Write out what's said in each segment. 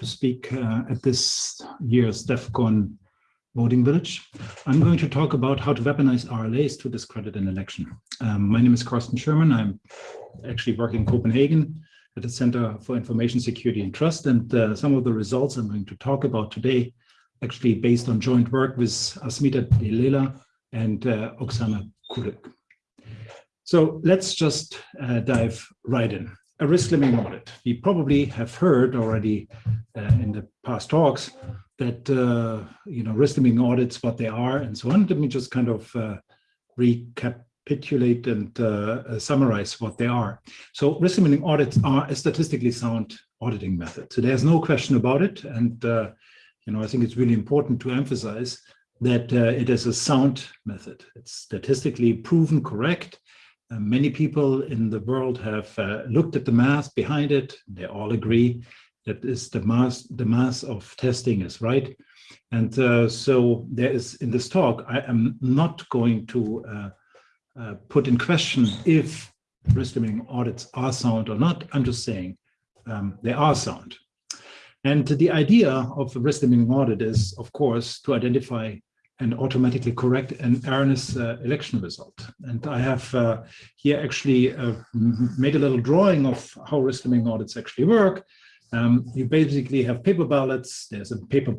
to speak uh, at this year's DEF CON voting village. I'm going to talk about how to weaponize RLAs to discredit an election. Um, my name is Carsten Schürmann. I'm actually working in Copenhagen at the Center for Information Security and Trust. And uh, some of the results I'm going to talk about today, actually based on joint work with Asmita Dalela and uh, Oksana Kulyk. So let's just uh, dive right in a risk limiting audit. We probably have heard already uh, in the past talks that, uh, you know, risk limiting audits, what they are and so on. Let me just kind of uh, recapitulate and uh, uh, summarize what they are. So risk limiting audits are a statistically sound auditing method. So there's no question about it. And, uh, you know, I think it's really important to emphasize that it is a sound method. It's statistically proven correct many people in the world have uh, looked at the math behind it. They all agree that is the mass, the mass of testing is right. And uh, so there is in this talk, I am not going to uh, uh, put in question if risk limiting audits are sound or not. I'm just saying um, they are sound. And the idea of a risk limiting audit is, of course, to identify and automatically correct an erroneous uh, election result. And I have uh, here actually uh, made a little drawing of how risk limiting audits actually work. Um, you basically have paper ballots. There's a paper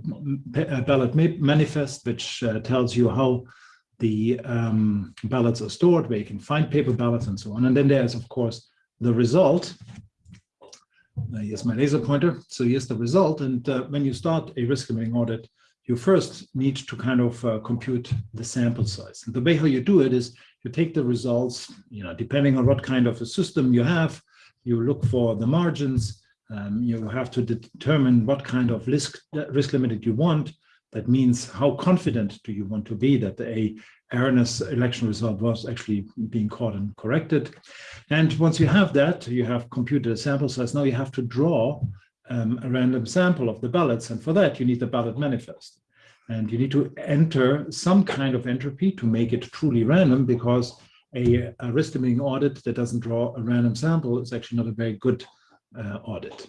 ballot manifest, which uh, tells you how the um, ballots are stored, where you can find paper ballots and so on. And then there's, of course, the result. Uh, here's my laser pointer. So here's the result. And uh, when you start a risk limiting audit, you first need to kind of uh, compute the sample size. And the way how you do it is you take the results, you know, depending on what kind of a system you have, you look for the margins, um, you have to determine what kind of risk, risk limited you want. That means how confident do you want to be that a erroneous election result was actually being caught and corrected. And once you have that, you have computed a sample size. Now you have to draw um, a random sample of the ballots. And for that, you need the ballot manifest. And you need to enter some kind of entropy to make it truly random because a, a risk limiting audit that doesn't draw a random sample is actually not a very good uh, audit.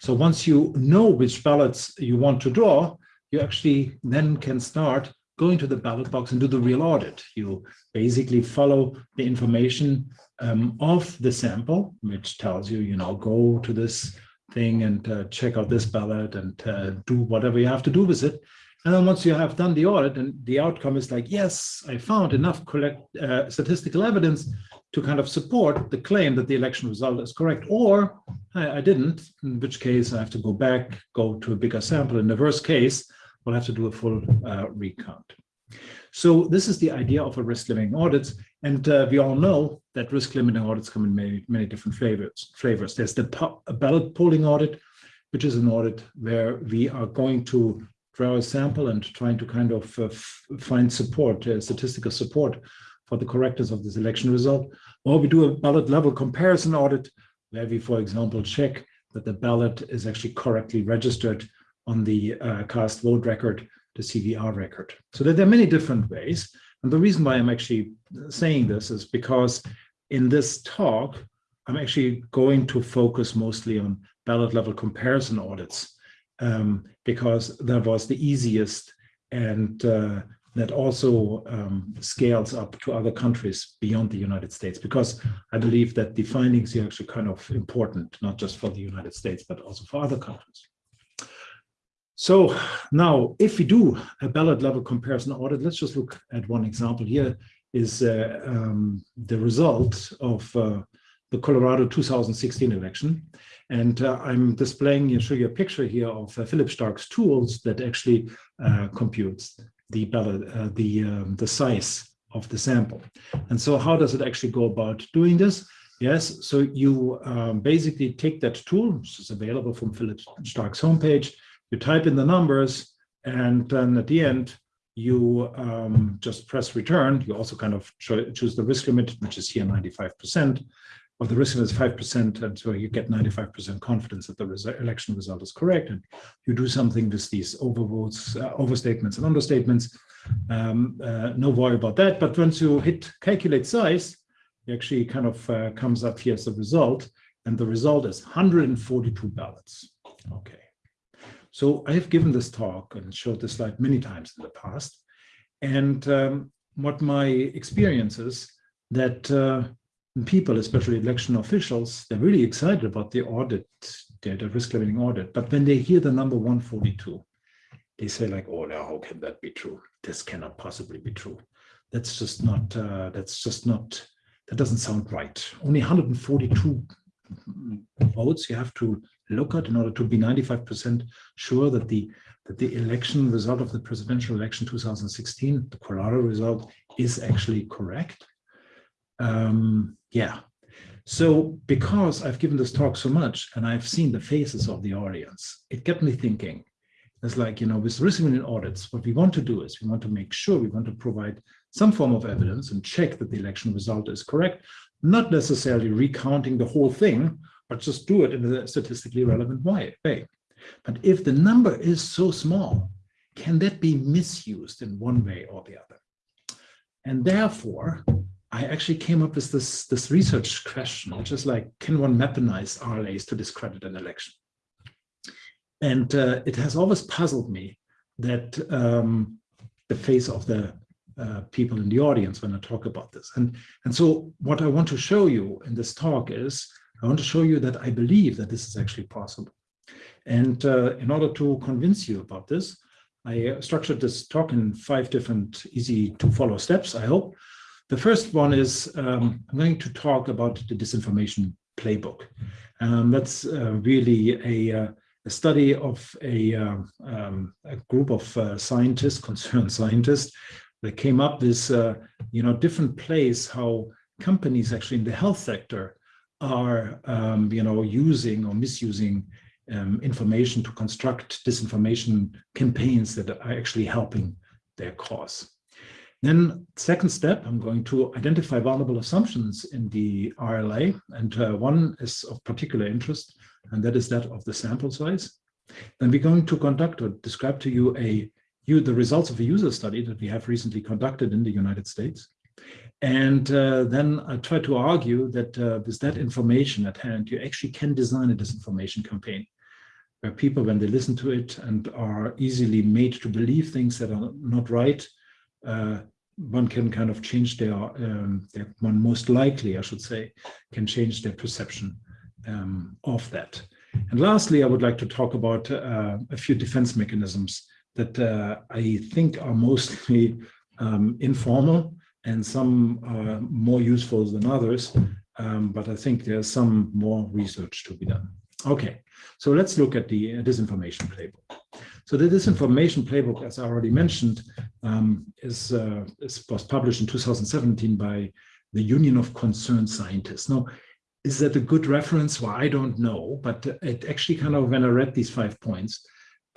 So once you know which ballots you want to draw, you actually then can start going to the ballot box and do the real audit. You basically follow the information um, of the sample, which tells you, you know, go to this thing and uh, check out this ballot and uh, do whatever you have to do with it. And then once you have done the audit and the outcome is like, yes, I found enough collect, uh, statistical evidence to kind of support the claim that the election result is correct, or I, I, didn't, in which case I have to go back, go to a bigger sample. In the worst case, we'll have to do a full uh, recount. So this is the idea of a risk limiting audit. And uh, we all know that risk limiting audits come in many, many different flavors. flavors. There's the ballot polling audit, which is an audit where we are going to draw a sample and trying to kind of uh, find support, uh, statistical support for the correctness of this election result. Or we do a ballot level comparison audit where we, for example, check that the ballot is actually correctly registered on the uh, cast vote record, the CVR record. So there are many different ways. And the reason why I'm actually saying this is because in this talk, I'm actually going to focus mostly on ballot level comparison audits um, because that was the easiest and uh, that also um, scales up to other countries beyond the United States, because I believe that the findings are actually kind of important, not just for the United States, but also for other countries. So now, if we do a ballot level comparison audit, let's just look at one example here is uh, um, the result of uh, the Colorado 2016 election. And uh, I'm displaying, you show you a picture here of uh, Philip Stark's tools that actually uh, computes the ballot, uh, the, um, the size of the sample. And so how does it actually go about doing this? Yes, so you um, basically take that tool, which is available from Philip Stark's homepage, you type in the numbers, and then at the end, you um, just press return. You also kind of choose the risk limit, which is here 95%, of the risk limit is 5%, and so you get 95% confidence that the election result is correct. And you do something with these overvotes, uh, overstatements and understatements. Um, uh, no worry about that. But once you hit calculate size, it actually kind of uh, comes up here as a result. And the result is 142 ballots. Okay. So I have given this talk and showed this slide many times in the past. And um, what my experience is that uh, people, especially election officials, they're really excited about the audit, the, the risk limiting audit. But when they hear the number 142, they say like, oh, now how can that be true? This cannot possibly be true. That's just not, uh, that's just not, that doesn't sound right. Only 142 votes you have to look at in order to be 95% sure that the that the election result of the presidential election 2016, the Colorado result, is actually correct. Um, yeah. So because I've given this talk so much and I've seen the faces of the audience, it kept me thinking. It's like, you know, with risk in audits, what we want to do is we want to make sure we want to provide some form of evidence and check that the election result is correct, not necessarily recounting the whole thing, but just do it in a statistically relevant way. But if the number is so small, can that be misused in one way or the other? And therefore, I actually came up with this, this research question, which is like, can one weaponize RLAs to discredit an election? And uh, it has always puzzled me that um, the face of the uh, people in the audience when I talk about this. And, and so what I want to show you in this talk is, I want to show you that I believe that this is actually possible. And uh, in order to convince you about this, I structured this talk in five different easy to follow steps, I hope. The first one is um, I'm going to talk about the disinformation playbook. Um, that's uh, really a, uh, a, study of a, uh, um, a group of uh, scientists, concerned scientists, that came up with, uh, you know, different plays how companies actually in the health sector are, um, you know, using or misusing um, information to construct disinformation campaigns that are actually helping their cause. Then second step, I'm going to identify vulnerable assumptions in the RLA. And uh, one is of particular interest, and that is that of the sample size. Then we're going to conduct or describe to you a you the results of a user study that we have recently conducted in the United States. And uh, then I try to argue that uh, with that information at hand, you actually can design a disinformation campaign where people, when they listen to it and are easily made to believe things that are not right, uh, one can kind of change their, um, their, one most likely, I should say, can change their perception um, of that. And lastly, I would like to talk about uh, a few defense mechanisms that uh, I think are mostly um, informal and some are more useful than others, um, but I think there's some more research to be done. Okay, so let's look at the uh, disinformation playbook. So the disinformation playbook, as I already mentioned, um, is, uh, is, was published in 2017 by the Union of Concerned Scientists. Now, is that a good reference? Well, I don't know, but it actually kind of, when I read these five points,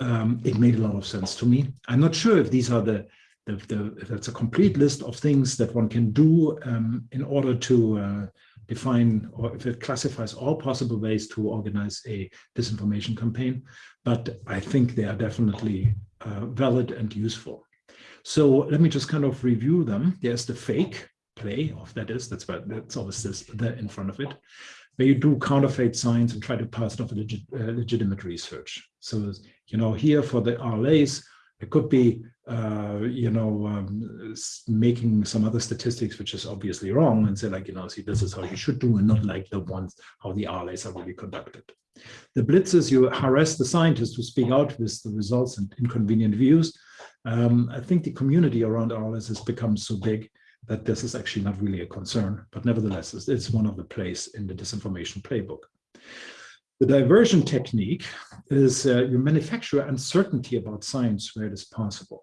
um, it made a lot of sense to me. I'm not sure if these are the, the, the that's a complete list of things that one can do um, in order to uh, define or if it classifies all possible ways to organize a disinformation campaign, but I think they are definitely uh, valid and useful. So let me just kind of review them. There's the fake play of that is, that's why that's always this there in front of it, where you do counterfeit science and try to pass it off a legit, uh, legitimate research. So, you know, here for the RLAs, it could be, uh, you know, um, making some other statistics, which is obviously wrong, and say like, you know, see, this is how you should do, and not like the ones how the RLAs are really conducted. The blitzes, you harass the scientists who speak out with the results and inconvenient views. Um, I think the community around RLAs has become so big that this is actually not really a concern, but nevertheless, it's, it's one of the plays in the disinformation playbook. The diversion technique is uh, you manufacture uncertainty about science where it is possible.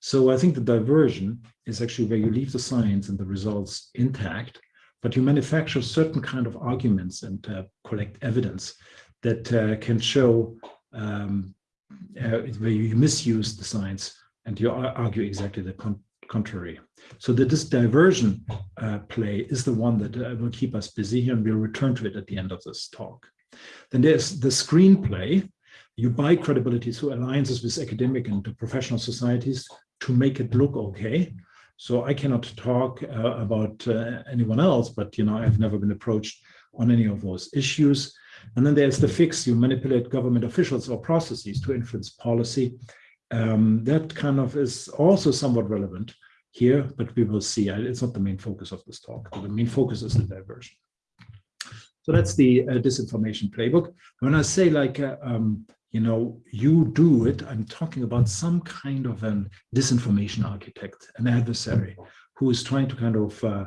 So I think the diversion is actually where you leave the science and the results intact, but you manufacture certain kind of arguments and uh, collect evidence that uh, can show um, uh, where you misuse the science and you argue exactly the con contrary. So the, this diversion uh, play is the one that uh, will keep us busy here and we'll return to it at the end of this talk. Then there's the screenplay. You buy credibility through alliances with academic and professional societies to make it look okay. So I cannot talk uh, about uh, anyone else, but you know I've never been approached on any of those issues. And then there's the fix, you manipulate government officials or processes to influence policy. Um, that kind of is also somewhat relevant here, but we will see. It's not the main focus of this talk. The main focus is the diversion. So that's the uh, disinformation playbook. When I say like, uh, um, you know, you do it, I'm talking about some kind of an disinformation architect, an adversary who is trying to kind of uh,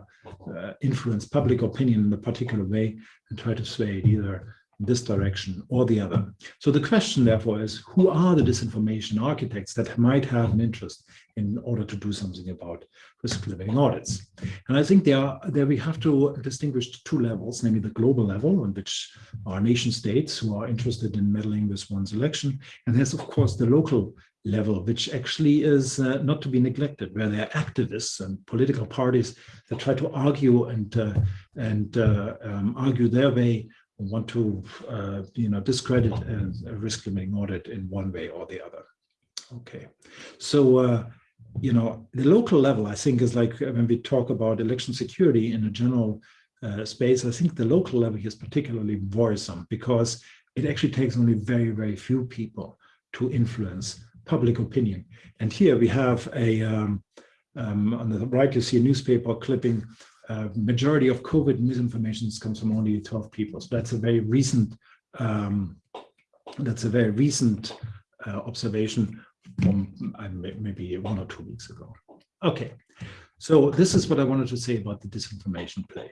uh influence public opinion in a particular way and try to sway it either this direction or the other. So the question therefore is, who are the disinformation architects that might have an interest in order to do something about risk limiting audits? And I think there, there we have to distinguish two levels, namely the global level in which are nation states who are interested in meddling with one's election. And there's of course the local level, which actually is uh, not to be neglected, where there are activists and political parties that try to argue and, uh, and uh, um, argue their way want to, uh, you know, discredit a, risk limiting audit in one way or the other. Okay, so, uh, you know, the local level, I think, is like when we talk about election security in a general uh, space, I think the local level is particularly worrisome because it actually takes only very, very few people to influence public opinion. And here we have a, um, um, on the right, you see a newspaper clipping uh, majority of COVID misinformation comes from only 12 people. So that's a very recent, um, that's a very recent uh, observation from uh, maybe one or two weeks ago. Okay, so this is what I wanted to say about the disinformation play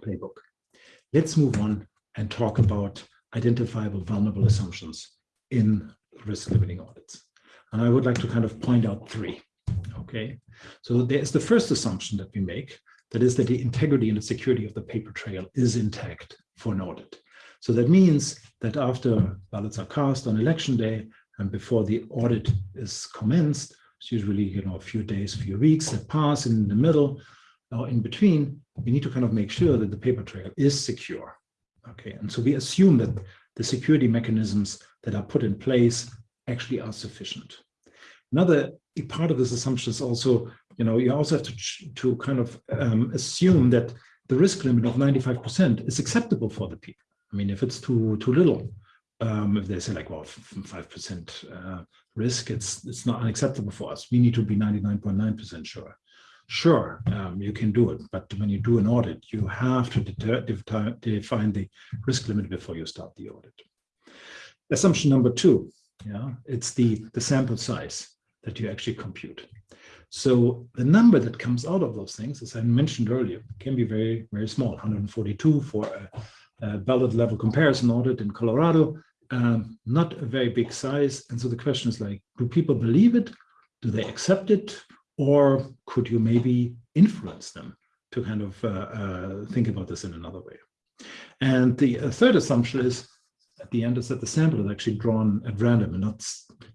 playbook. Let's move on and talk about identifiable vulnerable assumptions in risk limiting audits. And I would like to kind of point out three. Okay, so there's the first assumption that we make, that is that the integrity and the security of the paper trail is intact for an audit. So that means that after ballots are cast on election day and before the audit is commenced, it's usually you know a few days, a few weeks that pass in the middle or in between, we need to kind of make sure that the paper trail is secure. Okay, and so we assume that the security mechanisms that are put in place actually are sufficient. Another part of this assumption is also, you know, you also have to, to kind of um, assume that the risk limit of 95% is acceptable for the people. I mean, if it's too too little, um, if they say like, well, 5% uh, risk, it's it's not unacceptable for us. We need to be 99.9% sure. Sure, um, you can do it, but when you do an audit, you have to define the risk limit before you start the audit. Assumption number two, yeah, it's the the sample size that you actually compute. So the number that comes out of those things, as I mentioned earlier, can be very, very small, 142 for a, a ballot level comparison audit in Colorado, um, not a very big size. And so the question is like, do people believe it? Do they accept it? Or could you maybe influence them to kind of uh, uh, think about this in another way? And the uh, third assumption is at the end is that the sample is actually drawn at random and not,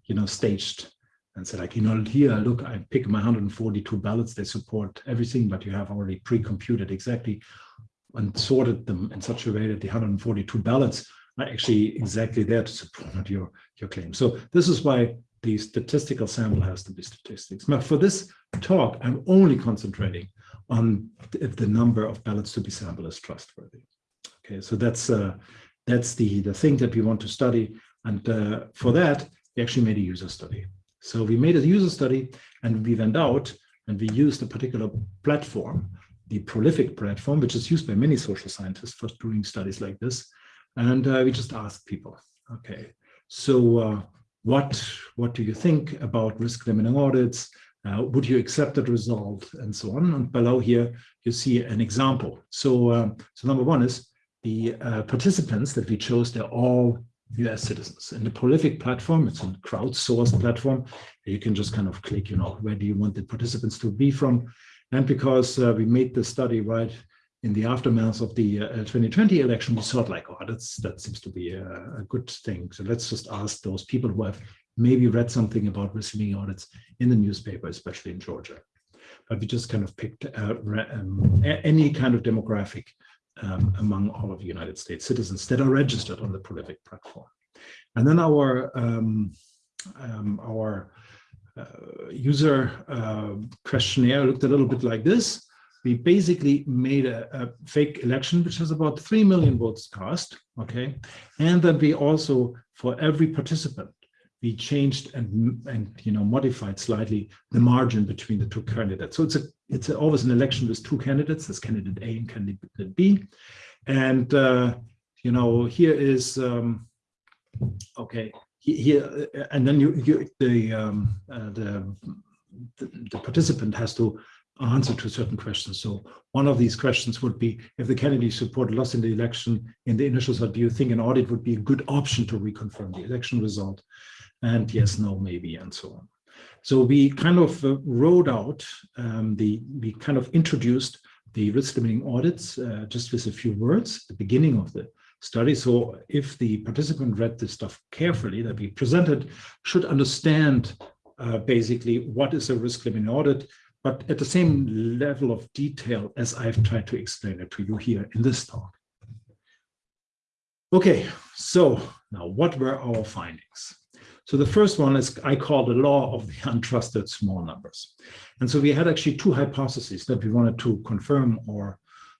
you know, staged and say like, you know, here, look, I pick my 142 ballots, they support everything, but you have already pre-computed exactly and sorted them in such a way that the 142 ballots are actually exactly there to support your, your claim. So this is why the statistical sample has to be statistics. But for this talk, I'm only concentrating on if the number of ballots to be sampled is trustworthy. Okay, so that's uh, that's the the thing that we want to study, and uh, for that we actually made a user study. So we made a user study and we went out and we used a particular platform, the Prolific platform, which is used by many social scientists for doing studies like this. And uh, we just asked people, okay, so uh, what, what do you think about risk limiting audits? Uh, would you accept that result and so on? And below here, you see an example. So, uh, so number one is the uh, participants that we chose, they're all US citizens. And the Prolific platform, it's a crowdsourced platform. You can just kind of click, you know, where do you want the participants to be from? And because uh, we made the study right in the aftermath of the uh, 2020 election, we thought like, oh, that's that seems to be a, a, good thing. So let's just ask those people who have maybe read something about receiving audits in the newspaper, especially in Georgia. But we just kind of picked uh, um, any kind of demographic um, among all of United States citizens that are registered on the Prolific platform. And then our, um, um, our uh, user uh, questionnaire looked a little bit like this. we basically made a, a, fake election, which has about 3 million votes cast, okay? And then we also, for every participant, we changed and, and you know, modified slightly the margin between the two candidates. So it's a it's a, always an election with two candidates, there's candidate A and candidate B. And, uh, you know, here is, um, okay, here, and then you, you the, um, uh, the, the, the participant has to answer to certain questions. So one of these questions would be, if the candidate support lost in the election in the initial do you think an audit would be a good option to reconfirm the election result? And yes, no, maybe, and so on. So we kind of uh, wrote out um, the, we kind of introduced the risk limiting audits uh, just with a few words at the beginning of the study. So if the participant read this stuff carefully that we presented, should understand uh, basically what is a risk limiting audit, but at the same level of detail as I've tried to explain it to you here in this talk. Okay, so now what were our findings? So the first one is I call the law of the untrusted small numbers. And so we had actually two hypotheses that we wanted to confirm or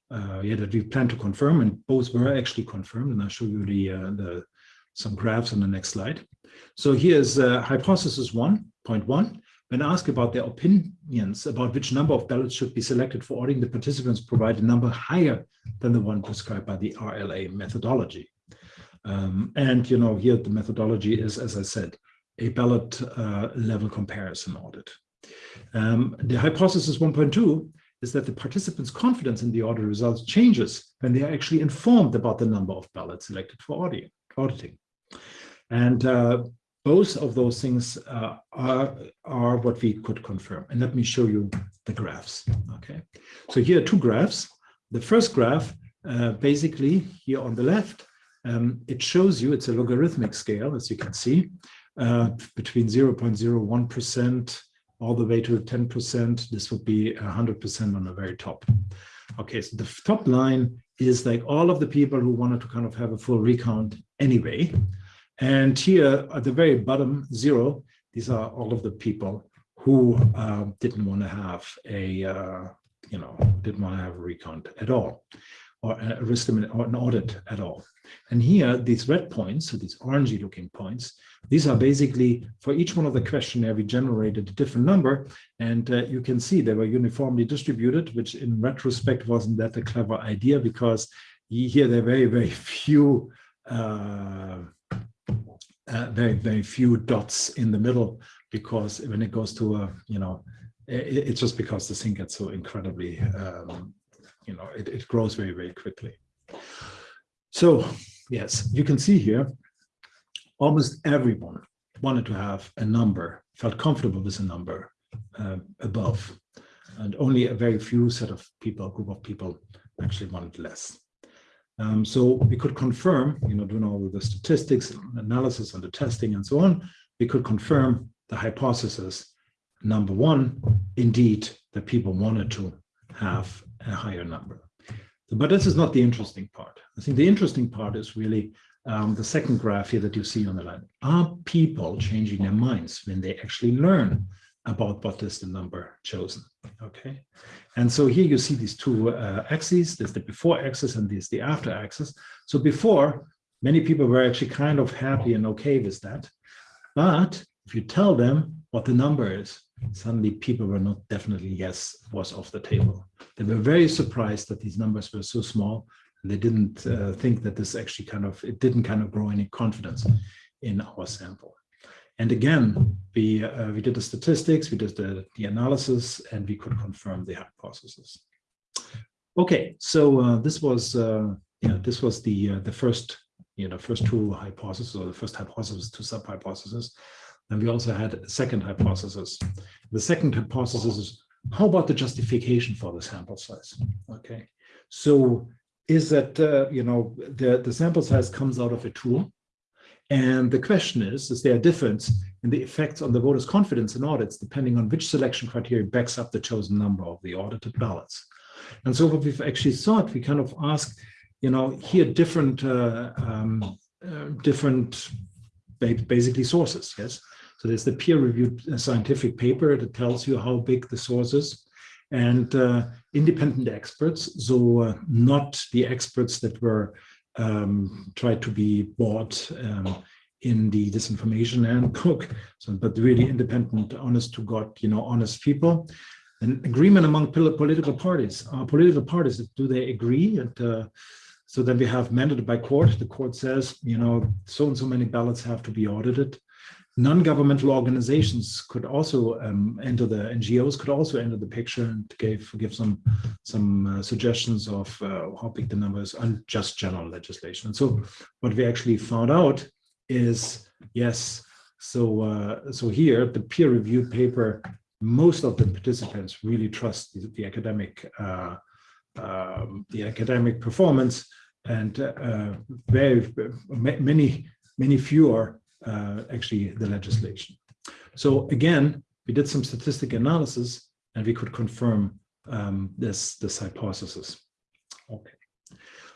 uh, yeah, that we plan to confirm and both were actually confirmed. And I'll show you the, uh, the some graphs on the next slide. So here's uh, hypothesis 1.1. When asked about their opinions about which number of ballots should be selected for auditing, the participants provide a number higher than the one prescribed by the RLA methodology. Um, and, you know, here the methodology is, as I said, a ballot uh, level comparison audit. Um, the hypothesis 1.2 is that the participants' confidence in the audit results changes when they are actually informed about the number of ballots selected for auditing. And uh, both of those things uh, are, are what we could confirm. And let me show you the graphs. Okay, so here are two graphs. The first graph, uh, basically here on the left, um, it shows you, it's a logarithmic scale, as you can see, uh, between 0.01% all the way to 10%. This would be 100% on the very top. Okay, so the top line is like all of the people who wanted to kind of have a full recount anyway. And here at the very bottom, zero, these are all of the people who uh, didn't want to have a, uh, you know, didn't want to have a recount at all or a risk or an audit at all. And here, these red points, so these orangey looking points, these are basically for each one of the questionnaire, we generated a different number. And uh, you can see they were uniformly distributed, which in retrospect wasn't that a clever idea because here there are very, very few, uh, uh, very, very few dots in the middle because when it goes to a, you know, it, it's just because the thing gets so incredibly um, you know, it, it grows very, very quickly. So yes, you can see here, almost everyone wanted to have a number, felt comfortable with a number uh, above. And only a very few set of people, group of people actually wanted less. Um, so we could confirm, you know, doing all the statistics, analysis and the testing and so on, we could confirm the hypothesis, number one, indeed, that people wanted to have a higher number. But this is not the interesting part. I think the interesting part is really um, the second graph here that you see on the line. Are people changing their minds when they actually learn about what is the number chosen? Okay. And so here you see these two uh, axes. There's the before axis and there's the after axis. So before, many people were actually kind of happy and okay with that. But if you tell them what the number is, suddenly people were not definitely yes was off the table. They were very surprised that these numbers were so small. They didn't uh, think that this actually kind of, it didn't kind of grow any confidence in our sample. And again, we, uh, we did the statistics, we did the, the analysis, and we could confirm the hypothesis. Okay, so uh, this was, uh, yeah, this was the uh, the first, you know, first two hypotheses, or the first hypothesis, two sub hypotheses. And we also had a second hypothesis. The second hypothesis is, how about the justification for the sample size? Okay, so is that, uh, you know, the, the sample size comes out of a tool. And the question is, is there a difference in the effects on the voters' confidence in audits, depending on which selection criteria backs up the chosen number of the audited ballots? And so what we've actually thought, we kind of ask, you know, here different, uh, um, uh, different basically sources, yes? So there's the peer-reviewed uh, scientific paper that tells you how big the source is. and uh, independent experts, so uh, not the experts that were um, tried to be bought um, in the disinformation handbook, so, but really independent, honest to God, you know, honest people. An agreement among political parties. Political parties, do they agree? And uh, so then we have mandated by court. The court says, you know, so and so many ballots have to be audited. Non-governmental organizations could also um, enter the NGOs could also enter the picture and give give some some uh, suggestions of uh, how big the number is and just general legislation. And so what we actually found out is yes. So uh, so here the peer reviewed paper, most of the participants really trust the, the academic uh, um, the academic performance and uh, very many many fewer uh, actually the legislation. So again, we did some statistic analysis and we could confirm um, this, this hypothesis. Okay.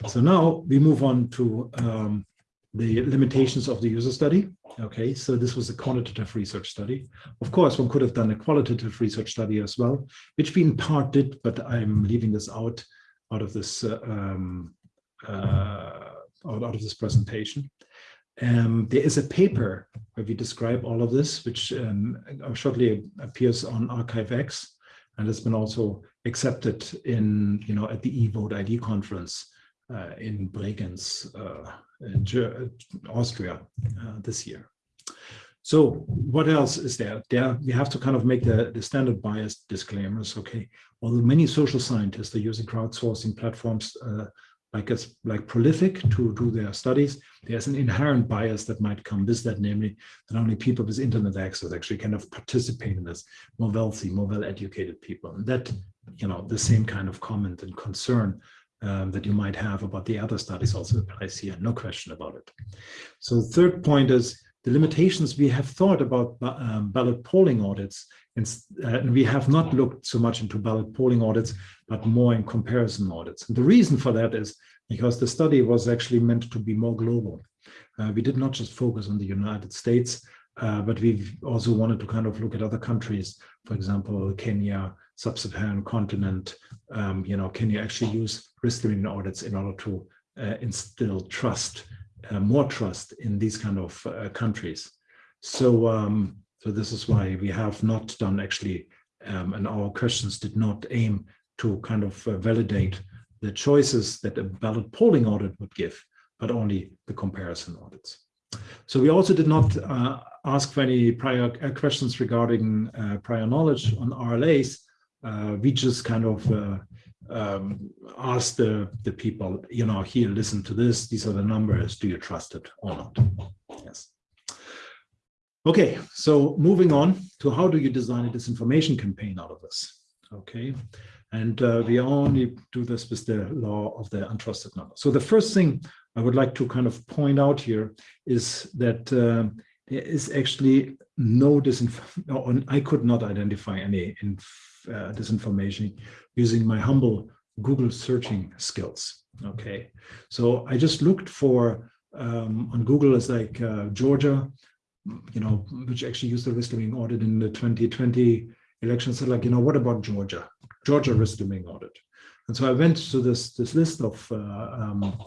So now we move on to um, the limitations of the user study. Okay, so this was a quantitative research study. Of course, one could have done a qualitative research study as well, which we in part did, but I'm leaving this out out of this uh, um, uh, out, out of this presentation. Um, there is a paper where we describe all of this, which um, shortly appears on arXiv, and has been also accepted in, you know, at the eVote ID conference uh, in Bregenz, uh, in Austria, uh, this year. So what else is there? There we have to kind of make the, the standard bias disclaimers. Okay, although many social scientists are using crowdsourcing platforms uh, like as like prolific to do their studies, there's an inherent bias that might come with that, namely that only people with internet access actually kind of participate in this, more wealthy, more well-educated people. And that, you know, the same kind of comment and concern um, that you might have about the other studies also applies here, no question about it. So the third point is the limitations we have thought about um, ballot polling audits and, uh, and, we have not looked so much into ballot polling audits, but more in comparison audits. And the reason for that is because the study was actually meant to be more global. Uh, we did not just focus on the United States, uh, but we also wanted to kind of look at other countries, for example, Kenya, sub-Saharan continent, um, you know, can you actually use risk limiting audits in order to uh, instill trust, uh, more trust in these kind of uh, countries. So um, so this is why we have not done actually, um, and our questions did not aim to kind of uh, validate the choices that a ballot polling audit would give, but only the comparison audits. So we also did not uh, ask for any prior uh, questions regarding uh, prior knowledge on RLAs. Uh, we just kind of uh, um, asked the, the people, you know, here, listen to this, these are the numbers, do you trust it or not? Okay, so moving on to how do you design a disinformation campaign out of this? Okay, and uh, we only do this with the law of the untrusted number. So the first thing I would like to kind of point out here is that uh, there is actually no disinformation, I could not identify any uh, disinformation using my humble Google searching skills. Okay, so I just looked for um, on Google as like uh, Georgia you know, which actually used the risk limiting audit in the 2020 election said like, you know, what about Georgia? Georgia risk limiting audit. And so I went to this this list of uh, um,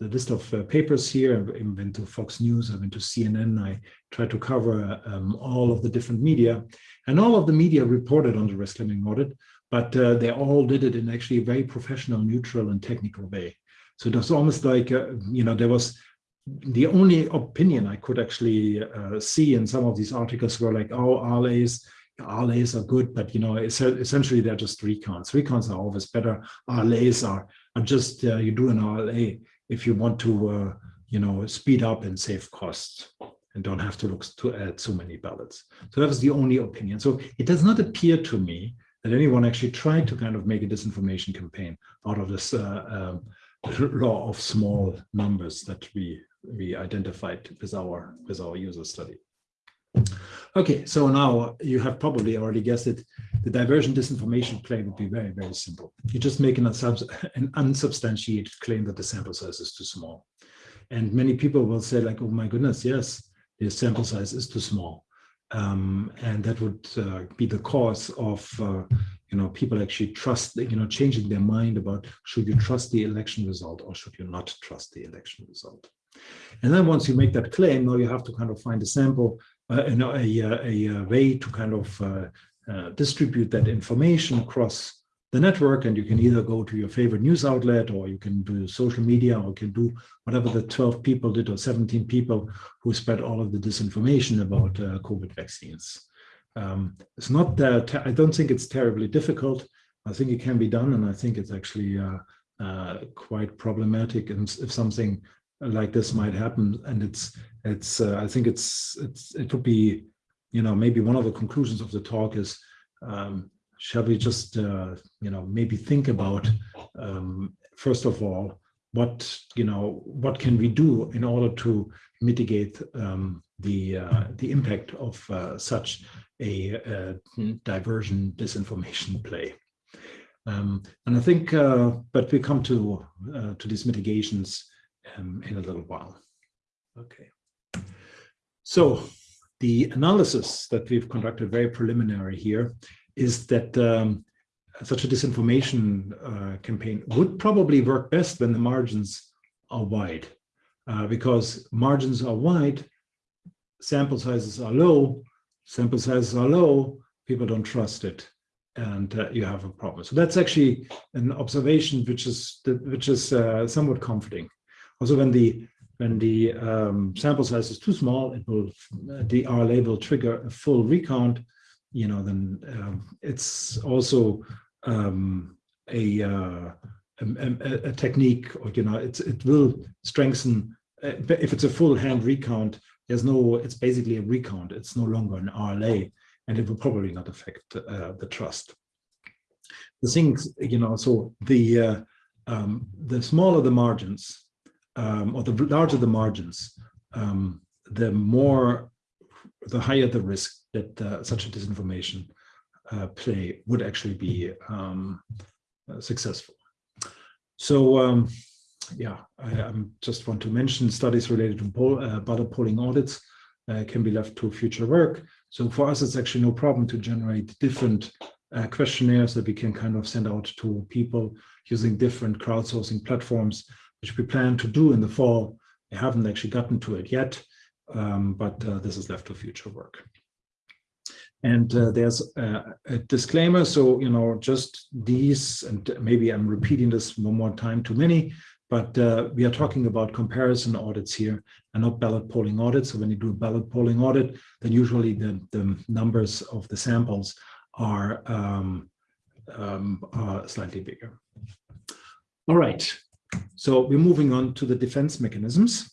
the list of uh, papers here. I went to Fox News, I went to CNN. I tried to cover um, all of the different media, and all of the media reported on the risk limiting audit, but uh, they all did it in actually a very professional, neutral, and technical way. So it was almost like uh, you know there was the only opinion I could actually uh, see in some of these articles were like, oh, RLAs, RLAs are good, but you know, essentially they're just recons. Recons are always better. RLAs are, are just, uh, you do an RLA if you want to, uh, you know, speed up and save costs and don't have to look to add so many ballots. So that was the only opinion. So it does not appear to me that anyone actually tried to kind of make a disinformation campaign out of this uh, um, law of small numbers that we we identified with our with our user study. Okay, so now you have probably already guessed it. The diversion disinformation claim would be very, very simple. You just make an, an unsubstantiated claim that the sample size is too small. And many people will say like, oh my goodness, yes, the sample size is too small. Um, and that would uh, be the cause of, uh, you know, people actually trust, you know, changing their mind about should you trust the election result or should you not trust the election result. And then once you make that claim, now you have to kind of find a sample, uh, know, a, a, a, way to kind of uh, uh, distribute that information across the network and you can either go to your favorite news outlet or you can do social media or you can do whatever the 12 people did or 17 people who spread all of the disinformation about uh, COVID vaccines. Um, it's not that, I don't think it's terribly difficult. I think it can be done and I think it's actually uh, uh, quite problematic and if something like this might happen and it's it's uh, I think it's it's it would be you know maybe one of the conclusions of the talk is um, shall we just, uh, you know, maybe think about, um, first of all, what, you know, what can we do in order to mitigate um, the, uh, the impact of uh, such a, a, diversion disinformation play. Um, and I think, uh, but we come to, uh, to these mitigations um, in a little while. Okay. So the analysis that we've conducted very preliminary here is that um, such a disinformation uh, campaign would probably work best when the margins are wide, uh, because margins are wide, sample sizes are low, sample sizes are low, people don't trust it, and uh, you have a problem. So that's actually an observation which is which is uh, somewhat comforting. Also, when the when the um, sample size is too small, it will the RLA will trigger a full recount, you know, then um, it's also um, a, uh, a, a, technique, or you know, it's it will strengthen. Uh, if it's a full hand recount, there's no. It's basically a recount. It's no longer an RLA, and it will probably not affect uh, the trust. The things, you know, so the uh, um, the smaller the margins, um, or the larger the margins, um, the more, the higher the risk that uh, such a disinformation uh, play would actually be um, uh, successful. So um, yeah, I, just want to mention studies related to poll, uh, ballot polling audits uh, can be left to future work. So for us, it's actually no problem to generate different uh, questionnaires that we can kind of send out to people using different crowdsourcing platforms, which we plan to do in the fall. We haven't actually gotten to it yet, um, but this is left to future work. And uh, there's a, a, disclaimer. So, you know, just these, and maybe I'm repeating this one more time too many, but uh, we are talking about comparison audits here and not ballot polling audits. So when you do a ballot polling audit, then usually the, the numbers of the samples are, um, um, are slightly bigger. All right, so we're moving on to the defense mechanisms.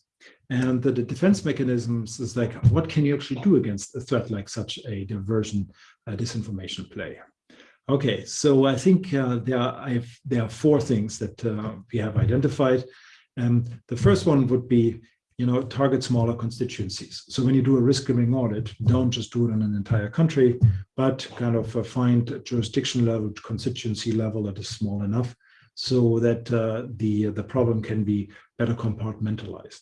And the, defense mechanisms is like, what can you actually do against a threat like such a diversion uh, disinformation play? Okay, so I think uh, there, are, have, there are four things that uh, we have identified. And the first one would be, you know, target smaller constituencies. So when you do a risk limiting audit, don't just do it on an entire country, but kind of uh, find jurisdiction level, constituency level that is small enough so that uh, the, the problem can be better compartmentalized.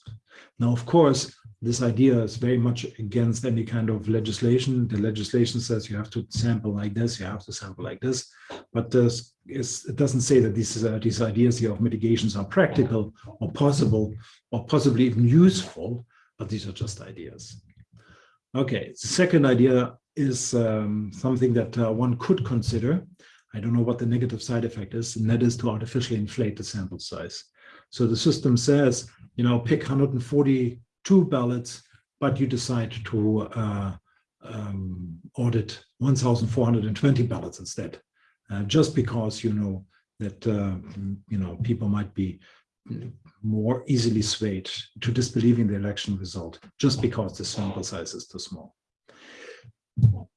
Now, of course, this idea is very much against any kind of legislation. The legislation says you have to sample like this, you have to sample like this, but it doesn't say that these, uh, these ideas here of mitigations are practical or possible or possibly even useful, but these are just ideas. Okay, the second idea is um, something that uh, one could consider, I don't know what the negative side effect is, and that is to artificially inflate the sample size. So the system says, you know, pick 142 ballots, but you decide to uh, um, audit 1,420 ballots instead, uh, just because you know that uh, you know people might be more easily swayed to disbelieving the election result just because the sample size is too small.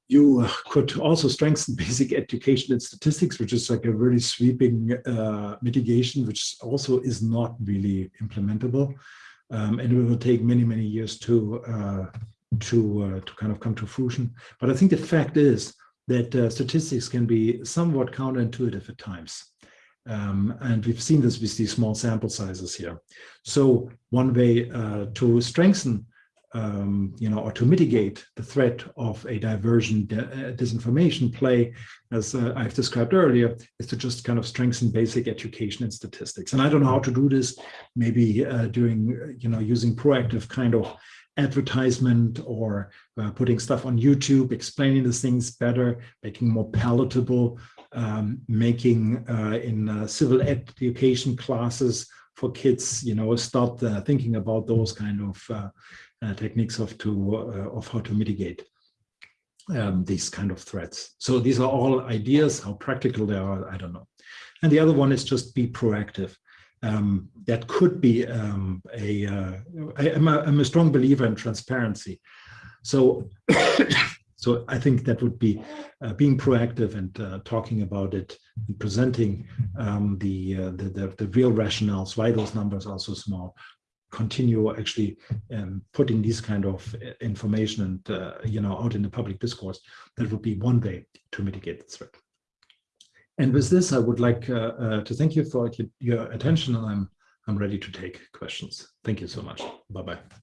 You could also strengthen basic education and statistics, which is like a very sweeping uh, mitigation, which also is not really implementable. Um, and it will take many, many years to uh, to uh, to kind of come to fruition. But I think the fact is that uh, statistics can be somewhat counterintuitive at times. Um, and we've seen this with these small sample sizes here. So one way uh, to strengthen um, you know, or to mitigate the threat of a diversion uh, disinformation play, as uh, I've described earlier, is to just kind of strengthen basic education and statistics. And I don't know how to do this, maybe uh, doing, you know, using proactive kind of advertisement or uh, putting stuff on YouTube, explaining the things better, making more palatable, um, making uh, in uh, civil education classes for kids, you know, start thinking about those kind of uh, techniques of to uh, of how to mitigate um, these kind of threats. So these are all ideas. How practical they are, I don't know. And the other one is just be proactive. Um, that could be um, a. Uh, I, am a, I'm a strong believer in transparency. So, so I think that would be uh, being proactive and uh, talking about it, and presenting um, the, uh, the, the the real rationales why those numbers are so small, continue actually um, putting these kind of uh, information and uh, you know out in the public discourse. That would be one way to mitigate the threat and with this i would like uh, to thank you for your attention and i'm i'm ready to take questions. Thank you so much. Bye bye